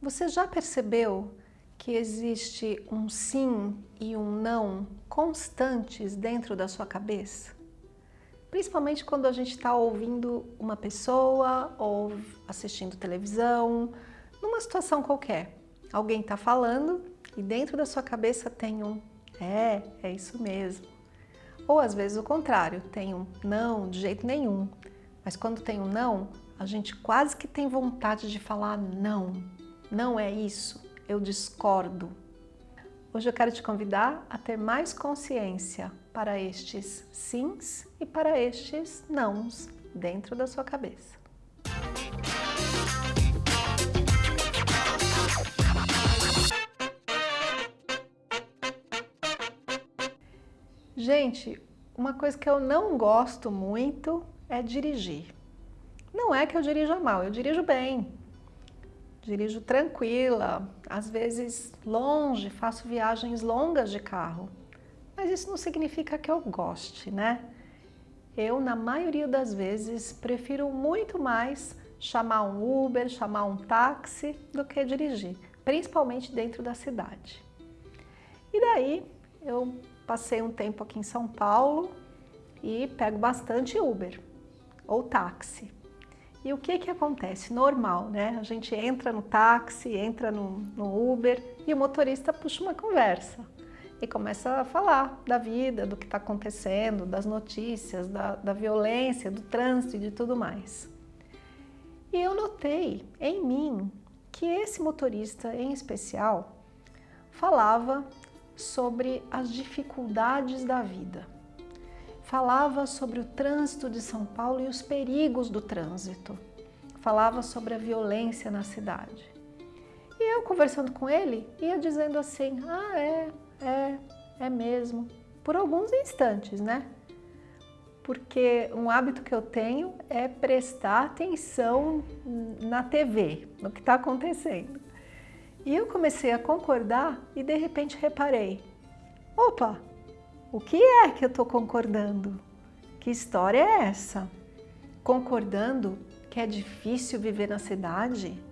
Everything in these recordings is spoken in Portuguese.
Você já percebeu que existe um sim e um não constantes dentro da sua cabeça? Principalmente quando a gente está ouvindo uma pessoa ou assistindo televisão, numa situação qualquer. Alguém está falando e dentro da sua cabeça tem um é, é isso mesmo. Ou às vezes o contrário, tem um não, de jeito nenhum. Mas quando tem um não, a gente quase que tem vontade de falar não, não é isso, eu discordo. Hoje eu quero te convidar a ter mais consciência para estes sims e para estes nãos dentro da sua cabeça. Gente, uma coisa que eu não gosto muito é dirigir. Não é que eu dirija mal, eu dirijo bem, dirijo tranquila, às vezes longe, faço viagens longas de carro. Mas isso não significa que eu goste, né? Eu, na maioria das vezes, prefiro muito mais chamar um Uber, chamar um táxi, do que dirigir, principalmente dentro da cidade. E daí, eu passei um tempo aqui em São Paulo e pego bastante Uber ou táxi. E o que que acontece? Normal, né? A gente entra no táxi, entra no, no Uber e o motorista puxa uma conversa e começa a falar da vida, do que está acontecendo, das notícias, da, da violência, do trânsito e de tudo mais. E eu notei em mim que esse motorista em especial falava sobre as dificuldades da vida falava sobre o trânsito de São Paulo e os perigos do trânsito. Falava sobre a violência na cidade. E eu, conversando com ele, ia dizendo assim, ah, é, é, é mesmo. Por alguns instantes, né? Porque um hábito que eu tenho é prestar atenção na TV, no que está acontecendo. E eu comecei a concordar e de repente reparei, opa, o que é que eu estou concordando? Que história é essa? Concordando que é difícil viver na cidade?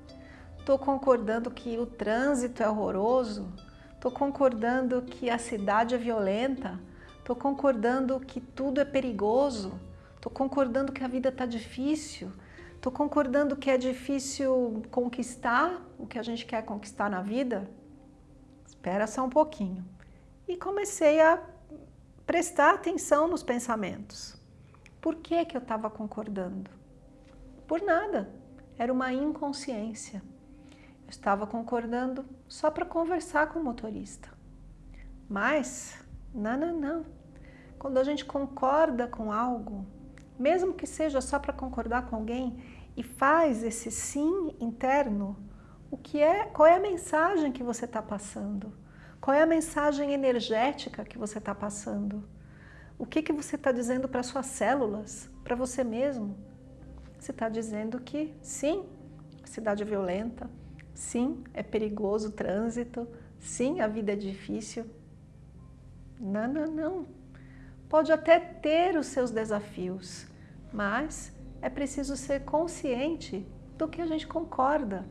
Estou concordando que o trânsito é horroroso? Estou concordando que a cidade é violenta? Estou concordando que tudo é perigoso? Estou concordando que a vida está difícil? Estou concordando que é difícil conquistar o que a gente quer conquistar na vida? Espera só um pouquinho. E comecei a prestar atenção nos pensamentos. Por que, que eu estava concordando? Por nada. Era uma inconsciência. Eu estava concordando só para conversar com o motorista. Mas, não, não, não. Quando a gente concorda com algo, mesmo que seja só para concordar com alguém, e faz esse sim interno, o que é, qual é a mensagem que você está passando? Qual é a mensagem energética que você está passando? O que, que você está dizendo para suas células, para você mesmo? Você está dizendo que sim, cidade é violenta, sim, é perigoso o trânsito, sim, a vida é difícil. Não, não, não. Pode até ter os seus desafios, mas é preciso ser consciente do que a gente concorda,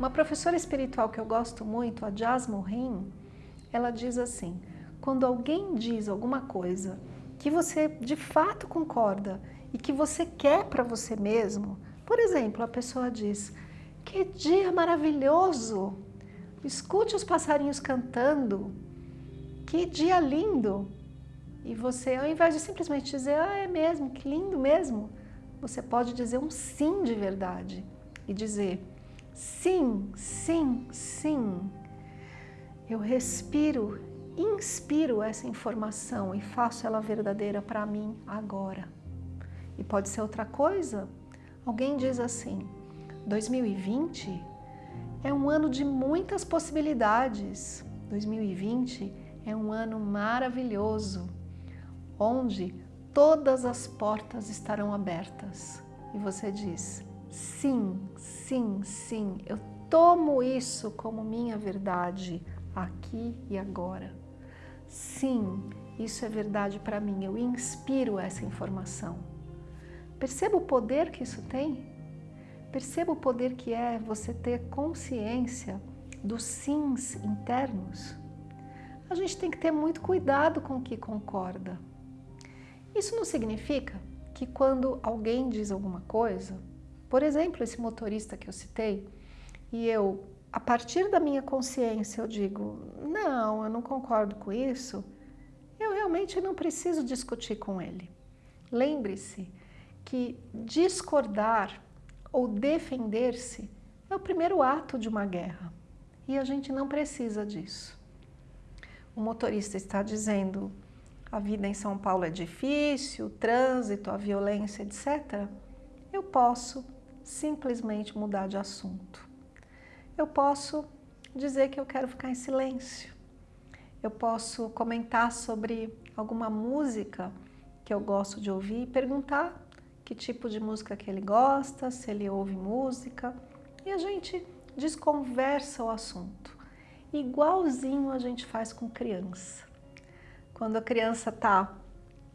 uma professora espiritual que eu gosto muito, a Jasmine Rim, ela diz assim, quando alguém diz alguma coisa que você de fato concorda e que você quer para você mesmo, por exemplo, a pessoa diz, que dia maravilhoso, escute os passarinhos cantando, que dia lindo. E você, ao invés de simplesmente dizer, ah, é mesmo, que lindo mesmo, você pode dizer um sim de verdade e dizer, Sim, sim, sim. Eu respiro, inspiro essa informação e faço ela verdadeira para mim agora. E pode ser outra coisa. Alguém diz assim, 2020 é um ano de muitas possibilidades. 2020 é um ano maravilhoso, onde todas as portas estarão abertas. E você diz, Sim, sim, sim, eu tomo isso como minha verdade aqui e agora. Sim, isso é verdade para mim, eu inspiro essa informação. Perceba o poder que isso tem? Perceba o poder que é você ter consciência dos sims internos. A gente tem que ter muito cuidado com o que concorda. Isso não significa que quando alguém diz alguma coisa, por exemplo, esse motorista que eu citei, e eu, a partir da minha consciência, eu digo, não, eu não concordo com isso, eu realmente não preciso discutir com ele. Lembre-se que discordar ou defender-se é o primeiro ato de uma guerra e a gente não precisa disso. O motorista está dizendo a vida em São Paulo é difícil, o trânsito, a violência, etc. Eu posso simplesmente mudar de assunto. Eu posso dizer que eu quero ficar em silêncio. Eu posso comentar sobre alguma música que eu gosto de ouvir e perguntar que tipo de música que ele gosta, se ele ouve música, e a gente desconversa o assunto. Igualzinho a gente faz com criança. Quando a criança está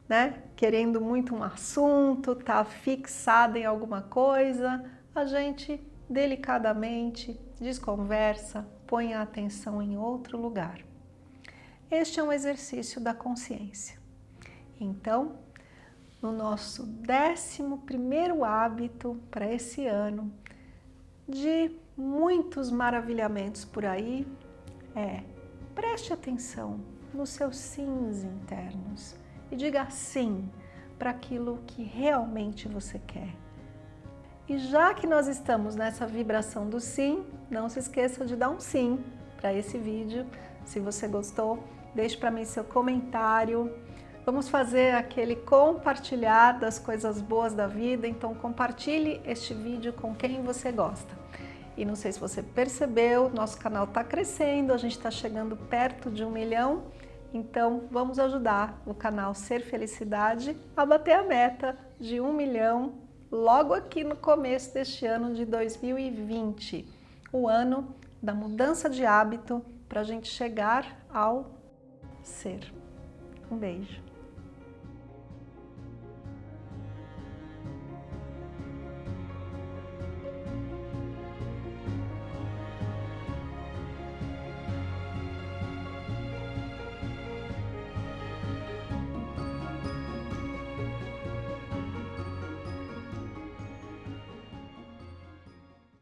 né, querendo muito um assunto, está fixada em alguma coisa, a gente delicadamente desconversa, põe a atenção em outro lugar. Este é um exercício da consciência. Então, no nosso décimo primeiro hábito para esse ano, de muitos maravilhamentos por aí, é preste atenção nos seus sims internos e diga sim para aquilo que realmente você quer. E já que nós estamos nessa vibração do sim, não se esqueça de dar um sim para esse vídeo. Se você gostou, deixe para mim seu comentário, Vamos fazer aquele compartilhar das coisas boas da vida, então compartilhe este vídeo com quem você gosta. E não sei se você percebeu, nosso canal está crescendo, a gente está chegando perto de um milhão, então vamos ajudar o canal Ser Felicidade a bater a meta de um milhão logo aqui no começo deste ano de 2020, o ano da mudança de hábito para a gente chegar ao ser. Um beijo.